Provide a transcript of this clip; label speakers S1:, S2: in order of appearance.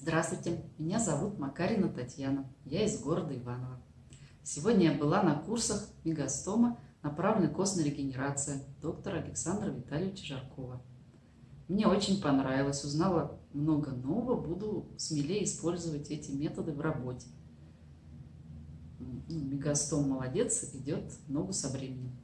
S1: Здравствуйте, меня зовут Макарина Татьяна, я из города Иваново. Сегодня я была на курсах мегастома направленной костной регенерации доктора Александра Витальевича Жаркова. Мне очень понравилось, узнала много нового, буду смелее использовать эти методы в работе. Ну, Мегастом молодец, идет ногу со временем.